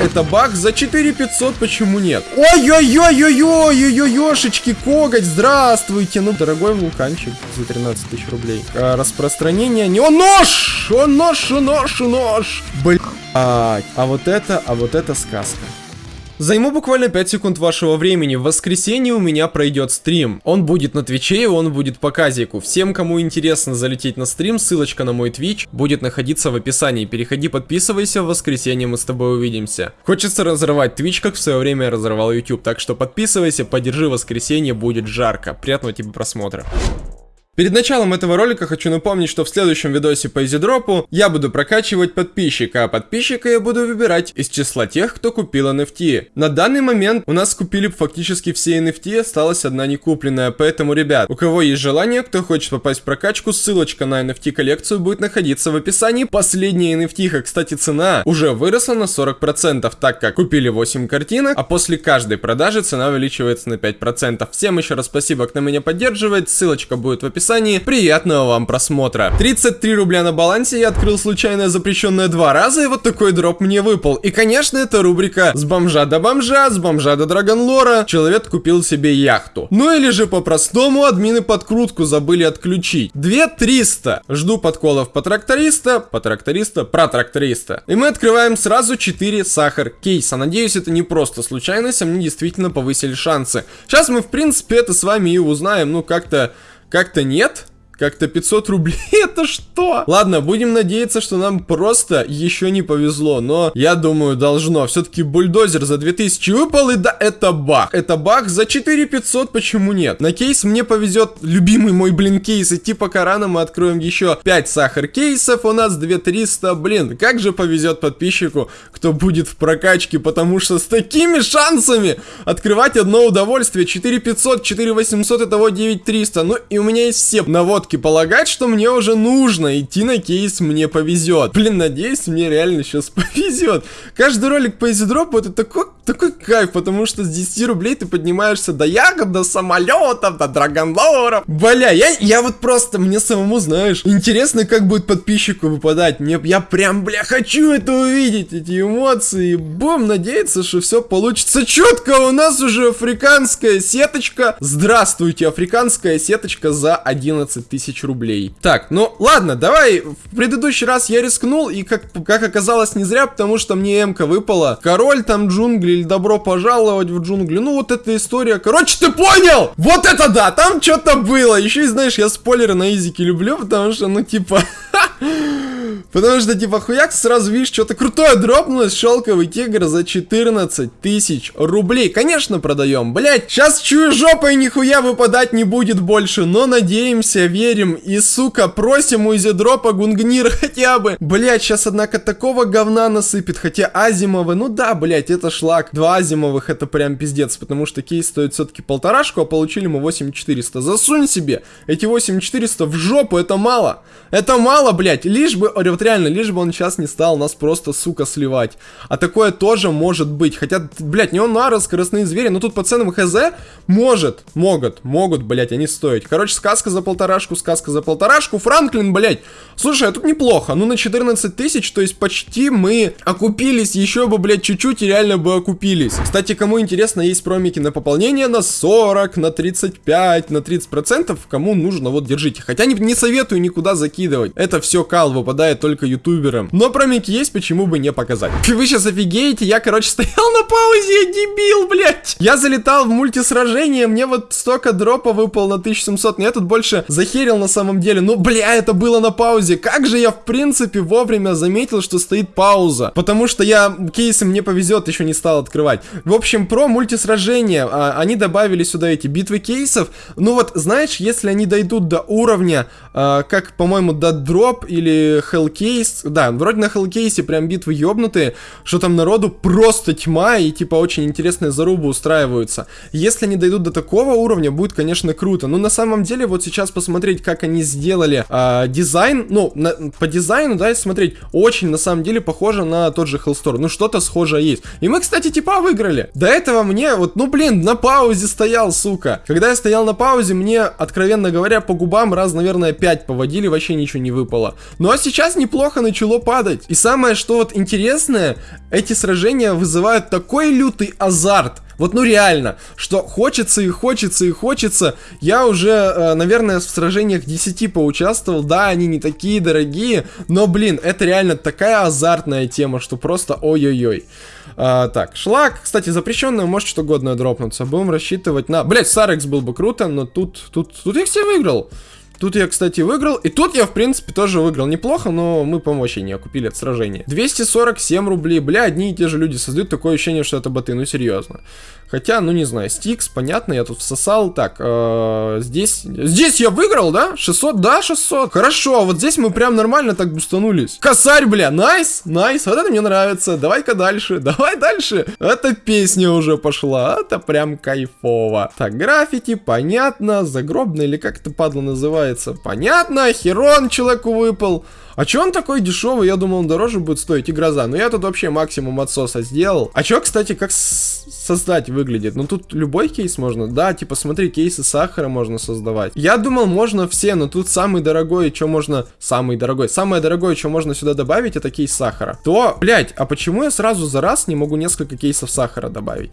это баг, за 4500 почему нет? Ой-ой-ой-ой-ой-ой-ой-ошечки, коготь, здравствуйте. Ну, дорогой вулканчик за 13 тысяч рублей. А, распространение не... О, нож! О, нож, о, нож, о, нож! Блять. А вот это, а вот это сказка. Займу буквально 5 секунд вашего времени. В воскресенье у меня пройдет стрим. Он будет на Twitch и он будет по казику. Всем, кому интересно залететь на стрим, ссылочка на мой Twitch будет находиться в описании. Переходи, подписывайся, в воскресенье мы с тобой увидимся. Хочется разрывать Twitch, как в свое время я разрывал YouTube, так что подписывайся, поддержи воскресенье, будет жарко. Приятного тебе просмотра. Перед началом этого ролика хочу напомнить, что в следующем видосе по изидропу я буду прокачивать подписчика, а подписчика я буду выбирать из числа тех, кто купил NFT. На данный момент у нас купили фактически все NFT, осталась одна не купленная, поэтому, ребят, у кого есть желание, кто хочет попасть в прокачку, ссылочка на NFT коллекцию будет находиться в описании. Последняя NFT, кстати, цена уже выросла на 40%, так как купили 8 картинок, а после каждой продажи цена увеличивается на 5%. Всем еще раз спасибо, кто меня поддерживает, ссылочка будет в описании описании. Приятного вам просмотра. 33 рубля на балансе, я открыл случайно запрещенное два раза, и вот такой дроп мне выпал. И, конечно, это рубрика «С бомжа до бомжа», «С бомжа до драгонлора». Человек купил себе яхту. Ну или же по-простому, админы подкрутку забыли отключить. 2300. Жду подколов по тракториста, по тракториста, про тракториста. И мы открываем сразу 4 сахар кейса. Надеюсь, это не просто случайность, а мне действительно повысили шансы. Сейчас мы, в принципе, это с вами и узнаем, ну, как-то как-то нет. Как-то 500 рублей, это что? Ладно, будем надеяться, что нам просто еще не повезло, но я думаю, должно. Все-таки бульдозер за 2000 выпал, и да, это баг. Это баг за 4500, почему нет? На кейс мне повезет любимый мой, блин, кейс. И типа Корана мы откроем еще 5 сахар кейсов, у нас 2300, блин. Как же повезет подписчику, кто будет в прокачке, потому что с такими шансами открывать одно удовольствие. 4500, 4800, итого 9300. Ну и у меня есть все наводки все полагать, что мне уже нужно идти на кейс «Мне повезет». Блин, надеюсь, мне реально сейчас повезет. Каждый ролик по изидропу это такой, такой кайф, потому что с 10 рублей ты поднимаешься до ягод, до самолетов, до драгонлоров. Бля, я, я вот просто, мне самому, знаешь, интересно, как будет подписчику выпадать. Мне, я прям, бля, хочу это увидеть, эти эмоции. Бум, надеяться, что все получится четко. У нас уже африканская сеточка. Здравствуйте, африканская сеточка за 11 тысяч тысяч рублей. Так, ну ладно, давай. В предыдущий раз я рискнул, и как, как оказалось не зря, потому что мне МК выпала. Король там джунгли, или добро пожаловать в джунгли. Ну вот эта история. Короче, ты понял? Вот это да, там что-то было. Еще и знаешь, я спойлеры на изике люблю, потому что, ну типа... Потому что, типа, хуяк, сразу видишь, что-то крутое дропнулось, шелковый тигр за 14 тысяч рублей. Конечно, продаем, блять. Сейчас чую жопой нихуя выпадать не будет больше, но надеемся, верим и, сука, просим у изидропа гунгнир хотя бы. Блять, сейчас, однако, такого говна насыпет, хотя азимовы, ну да, блять, это шлак. Два азимовых, это прям пиздец, потому что кейс стоит все-таки полторашку, а получили мы 8400. Засунь себе эти 8400 в жопу, это мало. Это мало, блять, лишь бы вот реально, лишь бы он сейчас не стал нас просто, сука, сливать. А такое тоже может быть. Хотя, блядь, не он нара, скоростные звери, но тут по ценам хз может, могут, могут, блядь, они стоить. Короче, сказка за полторашку, сказка за полторашку. Франклин, блядь, слушай, а тут неплохо. Ну, на 14 тысяч, то есть почти мы окупились, еще бы, блядь, чуть-чуть и реально бы окупились. Кстати, кому интересно, есть промики на пополнение на 40, на 35, на 30 процентов. Кому нужно, вот, держите. Хотя не, не советую никуда закидывать. Это все кал выпадает только ютуберам. Но промики есть, почему бы не показать. Вы сейчас офигеете, я, короче, стоял на паузе, я дебил, блядь. Я залетал в мультисражение, мне вот столько дропа выпал на 1700, но я тут больше захерил на самом деле. Ну, бля, это было на паузе. Как же я, в принципе, вовремя заметил, что стоит пауза. Потому что я кейсы мне повезет, еще не стал открывать. В общем, про мультисражение. А, они добавили сюда эти битвы кейсов. Ну вот, знаешь, если они дойдут до уровня, а, как, по-моему, до дроп или Hellcase, да, вроде на Hellcase прям битвы ёбнутые, что там народу просто тьма и типа очень интересные зарубы устраиваются. Если они дойдут до такого уровня, будет, конечно, круто. Но на самом деле вот сейчас посмотреть, как они сделали э, дизайн, ну, на, по дизайну, да, смотреть, очень на самом деле похоже на тот же Hellstore. Ну, что-то схожее есть. И мы, кстати, типа выиграли. До этого мне вот, ну, блин, на паузе стоял, сука. Когда я стоял на паузе, мне, откровенно говоря, по губам раз, наверное, 5 поводили, вообще ничего не выпало. Ну, а сейчас неплохо начало падать. И самое, что вот интересное, эти сражения вызывают такой лютый азарт. Вот ну реально, что хочется и хочется и хочется. Я уже, э, наверное, в сражениях 10 поучаствовал. Да, они не такие дорогие, но, блин, это реально такая азартная тема, что просто ой-ой-ой. А, так, шлак, кстати, запрещенный, может что угодно дропнуться. Будем рассчитывать на... Блять, Сарекс был бы круто, но тут, тут, тут я все выиграл. Тут я, кстати, выиграл. И тут я, в принципе, тоже выиграл неплохо, но мы помощи не окупили от сражения. 247 рублей. Бля, одни и те же люди создают такое ощущение, что это боты. Ну, серьезно. Хотя, ну, не знаю, Стикс, понятно, я тут всосал. Так, э, здесь... Здесь я выиграл, да? 600? Да, 600. Хорошо, а вот здесь мы прям нормально так бустанулись. Косарь, бля, найс, найс. Вот это мне нравится. Давай-ка дальше, давай дальше. Эта песня уже пошла. Это прям кайфово. Так, граффити, понятно. Загробный или как это падла называется? Понятно. Херон человеку выпал. А чё он такой дешевый? Я думал, он дороже будет стоить. И гроза. Но я тут вообще максимум отсоса сделал. А чё, кстати, как создать выглядит? Ну тут любой кейс можно. Да, типа смотри, кейсы сахара можно создавать. Я думал, можно все, но тут самый дорогой, что можно... Самый дорогой. Самое дорогое, что можно сюда добавить, это кейс сахара. То, блять, а почему я сразу за раз не могу несколько кейсов сахара добавить?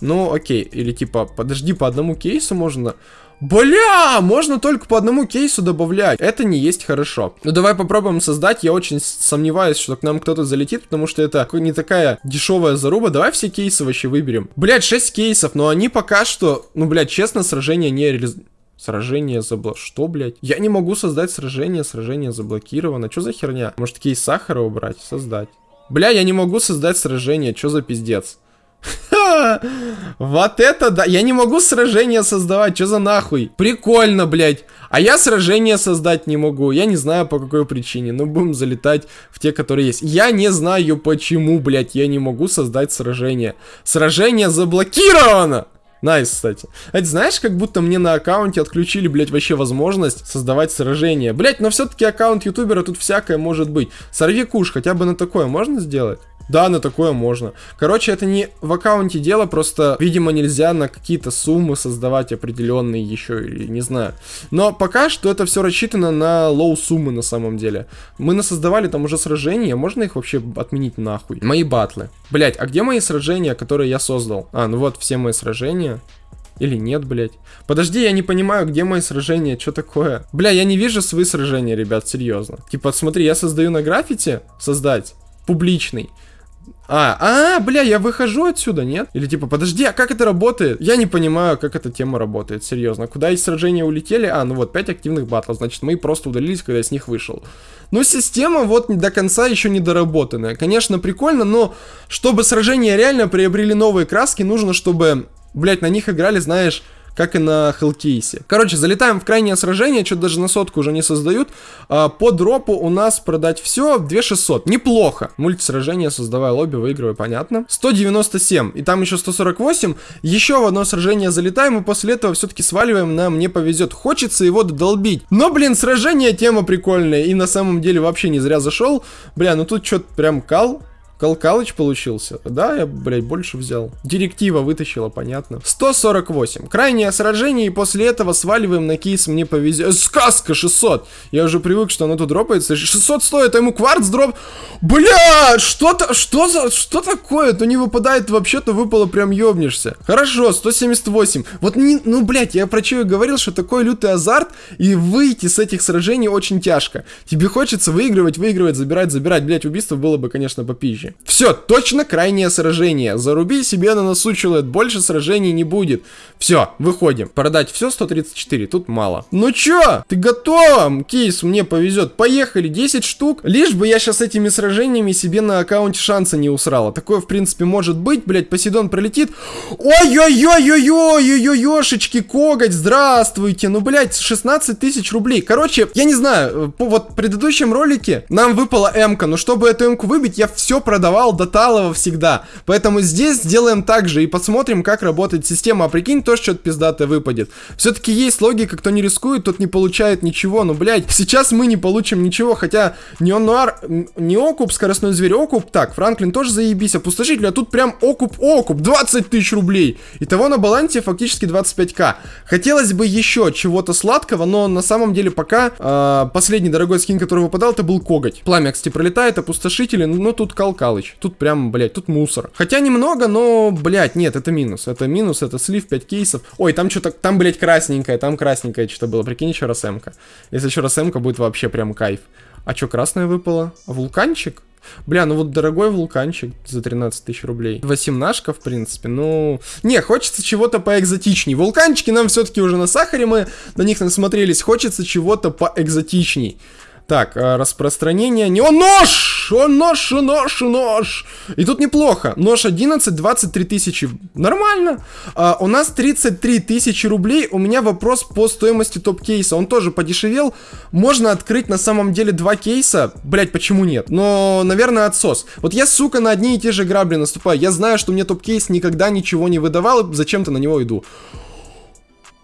Ну, окей. Или типа, подожди, по одному кейсу можно... Бля, можно только по одному кейсу добавлять. Это не есть хорошо. Ну давай попробуем создать. Я очень сомневаюсь, что к нам кто-то залетит, потому что это не такая дешевая заруба. Давай все кейсы вообще выберем. Блять, 6 кейсов, но они пока что, ну, блядь, честно, сражение не реализ... Сражение забло... Что, блядь? Я не могу создать сражение, сражение заблокировано. Что за херня? Может, кейс сахара убрать? Создать. Бля, я не могу создать сражение. Что за пиздец? Вот это да. Я не могу сражение создавать. Что за нахуй? Прикольно, блядь. А я сражение создать не могу. Я не знаю по какой причине. Но будем залетать в те, которые есть. Я не знаю почему, блядь, я не могу создать сражение. Сражение заблокировано. Nice, nice, кстати. Это знаешь, как будто мне на аккаунте отключили, блядь, вообще возможность создавать сражения. Блядь, но все-таки аккаунт ютубера тут всякое может быть. Сорви куш, хотя бы на такое можно сделать? Да, на такое можно. Короче, это не в аккаунте дело, просто, видимо, нельзя на какие-то суммы создавать определенные еще, или не знаю. Но пока что это все рассчитано на low суммы на самом деле. Мы насоздавали там уже сражения, можно их вообще отменить нахуй? Мои батлы. Блять, а где мои сражения, которые я создал? А, ну вот все мои сражения. Или нет, блять. Подожди, я не понимаю, где мои сражения, что такое? Бля, я не вижу свои сражения, ребят, серьезно. Типа, смотри, я создаю на граффити, создать, публичный. А, а, бля, я выхожу отсюда, нет? Или типа, подожди, а как это работает? Я не понимаю, как эта тема работает, серьезно. Куда из сражения улетели? А, ну вот, 5 активных батлов, значит, мы просто удалились, когда я с них вышел. Но система вот до конца еще не доработанная. Конечно, прикольно, но чтобы сражения реально приобрели новые краски, нужно, чтобы, блять, на них играли, знаешь как и на Хелкейсе. Короче, залетаем в крайнее сражение, что даже на сотку уже не создают. А, по дропу у нас продать все 2600. Неплохо. Мультисражение, создавая лобби, выигрывай, понятно. 197, и там еще 148. Еще в одно сражение залетаем, и после этого все-таки сваливаем на «Мне повезет». Хочется его додолбить. Но, блин, сражение тема прикольная, и на самом деле вообще не зря зашел. Бля, ну тут что-то прям кал. Калкалыч получился. Да, я, блядь, больше взял. Директива вытащила, понятно. 148. Крайнее сражение, и после этого сваливаем на кейс «Мне повезет». Сказка 600. Я уже привык, что оно тут дропается. 600 стоит, а ему кварц дроп. Бля, что-то, что за, что такое? То не выпадает вообще-то, выпало прям ёбнешься. Хорошо, 178. Вот, не, ну, блядь, я про что и говорил, что такой лютый азарт, и выйти с этих сражений очень тяжко. Тебе хочется выигрывать, выигрывать, забирать, забирать. Блядь, убийство было бы, конечно, попизже позже. Все, точно крайнее сражение. Заруби себе на носу, человек, больше сражений не будет. Все, выходим. Продать все 134, тут мало. Ну чё, ты готова? Кейс, мне повезет. Поехали, 10 штук. Лишь бы я сейчас этими сражениями себе на аккаунте шанса не усрала. Такое, в принципе, может быть. Блять, Посейдон пролетит. Ой-ой-ой-ой-ой-ой-ой-ой, коготь, здравствуйте. Ну, блять, 16 тысяч рублей. Короче, я не знаю, по вот в предыдущем ролике нам выпала М-ка, но чтобы эту М-ку выбить, я все про продавал до талого всегда. Поэтому здесь сделаем так же и посмотрим, как работает система. А прикинь, тоже что-то пиздатое выпадет. Все-таки есть логика, кто не рискует, тот не получает ничего. Ну, блядь, сейчас мы не получим ничего, хотя Неон Нуар, не окуп, скоростной зверь окуп. Так, Франклин тоже заебись, опустошитель, а тут прям окуп-окуп, 20 тысяч рублей. Итого на балансе фактически 25к. Хотелось бы еще чего-то сладкого, но на самом деле пока э, последний дорогой скин, который выпадал, это был коготь. Пламя, кстати, пролетает, опустошители, но тут Калкалыч. Тут прям, блядь, тут мусор. Хотя немного, но, блядь, нет, это минус. Это минус, это слив, 5 кейсов. Ой, там что-то, там, блядь, красненькое, там красненькое что-то было. Прикинь, еще раз м. Если еще раз м будет вообще прям кайф. А что, красное выпало? Вулканчик? Бля, ну вот дорогой вулканчик за 13 тысяч рублей. Восемнашка, в принципе, ну... Не, хочется чего-то поэкзотичней. Вулканчики нам все-таки уже на сахаре, мы на них насмотрелись. Хочется чего-то поэкзотичней. Так, а, распространение... Не, о, нож! О, нож, нож, нож! И тут неплохо. Нож 11, 23 тысячи. Нормально. А, у нас 33 тысячи рублей. У меня вопрос по стоимости топ-кейса. Он тоже подешевел. Можно открыть на самом деле два кейса. Блять, почему нет? Но, наверное, отсос. Вот я, сука, на одни и те же грабли наступаю. Я знаю, что мне топ-кейс никогда ничего не выдавал. И зачем-то на него иду.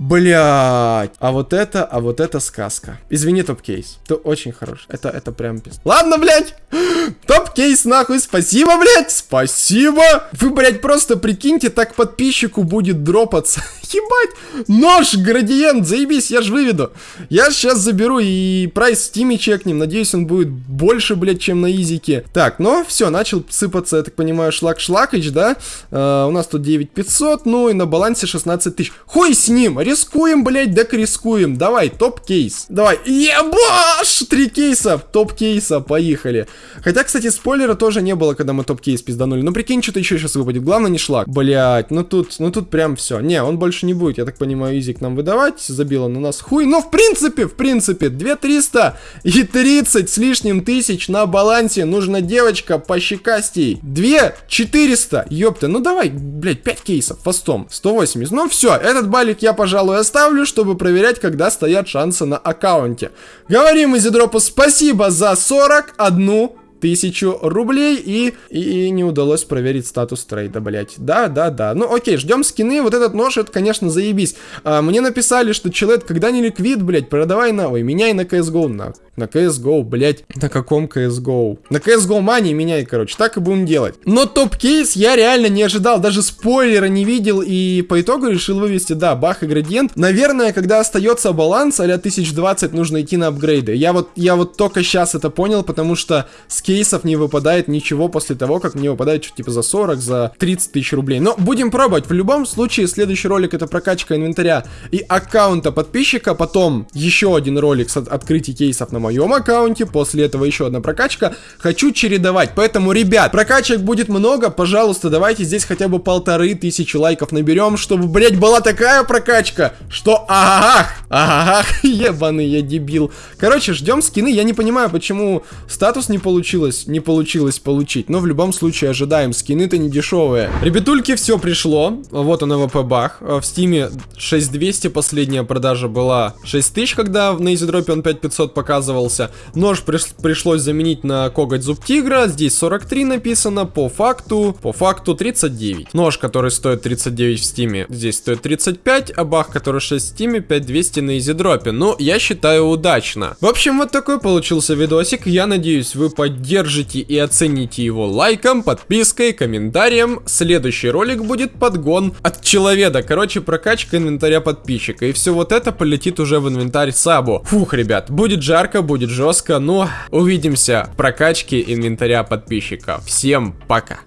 Блять. А вот это, а вот это сказка. Извини, топ-кейс. Ты очень хорош. Это, это прям пиздец. Ладно, блять. Топ-кейс, нахуй. Спасибо, блять. Спасибо. Вы, блять, просто прикиньте, так подписчику будет дропаться. Ебать. Нож, градиент, заебись, я ж выведу. Я сейчас заберу и прайс в Steam е чекнем. Надеюсь, он будет больше, блять, чем на изике. Так, ну, все, начал сыпаться, я так понимаю, шлак-шлакач, да? Uh, у нас тут 9500, ну и на балансе 16 тысяч. Хуй с ним, Рискуем, блядь, так рискуем. Давай, топ-кейс. Давай. Ебаш! Три кейса. Топ-кейса. Поехали. Хотя, кстати, спойлера тоже не было, когда мы топ-кейс пизданули. Ну, прикинь, что-то еще сейчас выпадет. Главное, не шлак. Блять, ну тут, ну тут прям все. Не, он больше не будет, я так понимаю, изик нам выдавать. Забил на нас хуй. Но, в принципе, в принципе, 2300 и 30 с лишним тысяч на балансе. Нужна девочка пощекастей. 2400. Ёпта, ну давай, блять, 5 кейсов fast ом. 180. Ну все, этот балик я, пожалуй, пожалуй, оставлю, чтобы проверять, когда стоят шансы на аккаунте. Говорим EasyDrop у спасибо за 41 тысячу рублей и, и, не удалось проверить статус трейда, блять. Да, да, да. Ну окей, ждем скины. Вот этот нож, это, конечно, заебись. А, мне написали, что человек, когда не ликвид, блять, продавай на... Ой, меняй на CSGO, на. На CSGO, блять. На каком CSGO? На CSGO Money меняй, короче. Так и будем делать. Но топ-кейс я реально не ожидал. Даже спойлера не видел. И по итогу решил вывести, да, бах и градиент. Наверное, когда остается баланс, а 1020 нужно идти на апгрейды. Я вот, я вот только сейчас это понял, потому что с кейсов не выпадает ничего после того, как мне выпадает что-то типа за 40, за 30 тысяч рублей. Но будем пробовать. В любом случае, следующий ролик это прокачка инвентаря и аккаунта подписчика. Потом еще один ролик с от открытия кейсов на моем аккаунте. После этого еще одна прокачка. Хочу чередовать. Поэтому, ребят, прокачек будет много. Пожалуйста, давайте здесь хотя бы полторы тысячи лайков наберем, чтобы, блять, была такая прокачка, что ах, ах, ебаный я дебил. Короче, ждем скины. Я не понимаю, почему статус не получил получилось, не получилось получить. Но в любом случае ожидаем, скины-то не дешевые. Ребятульки, все пришло. Вот он AWP бах. В Steam е 6200 последняя продажа была 6000, когда на EasyDrop е он 5500 показывался. Нож приш пришлось заменить на коготь зуб тигра. Здесь 43 написано, по факту, по факту 39. Нож, который стоит 39 в Steam е, здесь стоит 35, а бах, который 6 в Steam е, 5200 на EasyDrop е. Ну, я считаю удачно. В общем, вот такой получился видосик. Я надеюсь, вы поддержите и оцените его лайком, подпиской, комментарием. Следующий ролик будет подгон от человека. Короче, прокачка инвентаря подписчика. И все вот это полетит уже в инвентарь Сабу. Фух, ребят, будет жарко, будет жестко, но увидимся в прокачке инвентаря подписчика. Всем пока.